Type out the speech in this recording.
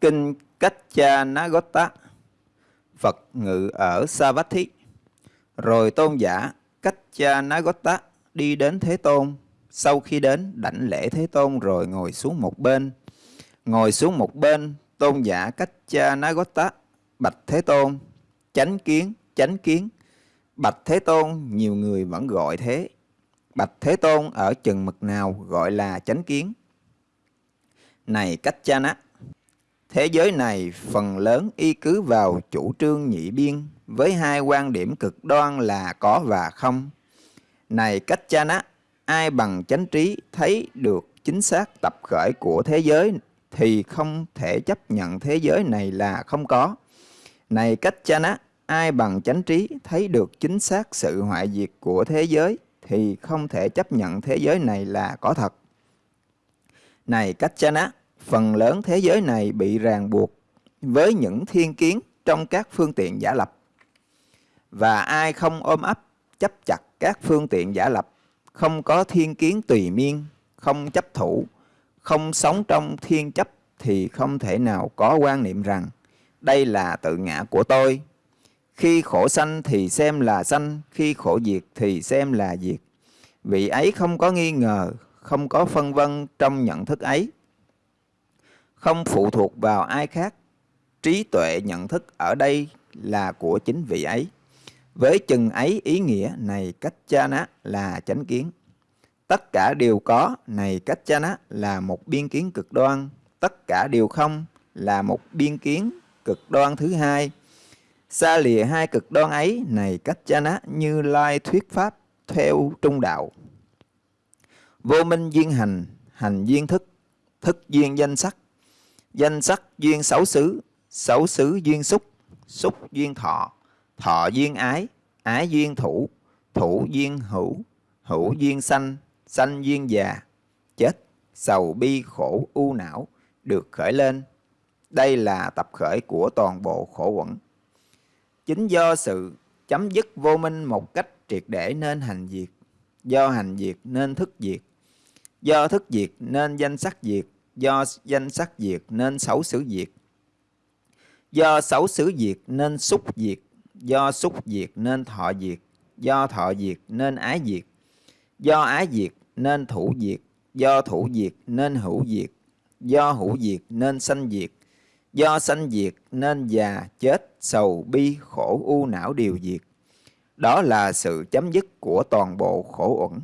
Kinh Kacchanagotta Phật ngự ở Savatthi. Rồi tôn giả Kacchanagotta đi đến Thế Tôn. Sau khi đến đảnh lễ Thế Tôn rồi ngồi xuống một bên. Ngồi xuống một bên tôn giả Kacchanagotta Bạch Thế Tôn Chánh kiến, chánh kiến. Bạch Thế Tôn nhiều người vẫn gọi thế. Bạch Thế Tôn ở chừng mực nào gọi là chánh kiến. Này Kacchana Thế giới này phần lớn y cứ vào chủ trương nhị biên với hai quan điểm cực đoan là có và không. Này cách cha nát, ai bằng chánh trí thấy được chính xác tập khởi của thế giới thì không thể chấp nhận thế giới này là không có. Này cách cha nát, ai bằng chánh trí thấy được chính xác sự hoại diệt của thế giới thì không thể chấp nhận thế giới này là có thật. Này cách cha nát, phần lớn thế giới này bị ràng buộc với những thiên kiến trong các phương tiện giả lập. Và ai không ôm ấp, chấp chặt các phương tiện giả lập, không có thiên kiến tùy miên, không chấp thủ, không sống trong thiên chấp thì không thể nào có quan niệm rằng đây là tự ngã của tôi. Khi khổ sanh thì xem là sanh, khi khổ diệt thì xem là diệt. Vị ấy không có nghi ngờ, không có phân vân trong nhận thức ấy không phụ thuộc vào ai khác. Trí tuệ nhận thức ở đây là của chính vị ấy. Với chừng ấy ý nghĩa này cách cha ná là chánh kiến. Tất cả đều có này cách cha ná là một biên kiến cực đoan. Tất cả đều không là một biên kiến cực đoan thứ hai. Xa lìa hai cực đoan ấy này cách cha ná như lai thuyết pháp theo trung đạo. Vô minh duyên hành, hành duyên thức, thức duyên danh sắc, Danh sắc duyên xấu xứ, xấu xứ duyên xúc, xúc duyên thọ, thọ duyên ái, ái duyên thủ, thủ duyên hữu, hữu duyên sanh, sanh duyên già, chết, sầu bi khổ u não được khởi lên. Đây là tập khởi của toàn bộ khổ quẩn. Chính do sự chấm dứt vô minh một cách triệt để nên hành diệt, do hành diệt nên thức diệt, do thức diệt nên danh sắc diệt, do danh sắc diệt nên xấu xứ diệt. Do xấu xứ diệt nên xúc diệt, do xúc diệt nên thọ diệt, do thọ diệt nên ái diệt, do ái diệt nên thủ diệt, do thủ diệt nên hữu diệt, do hữu diệt nên sanh diệt, do sanh diệt nên già, chết, sầu, bi, khổ, u não đều diệt. Đó là sự chấm dứt của toàn bộ khổ uẩn.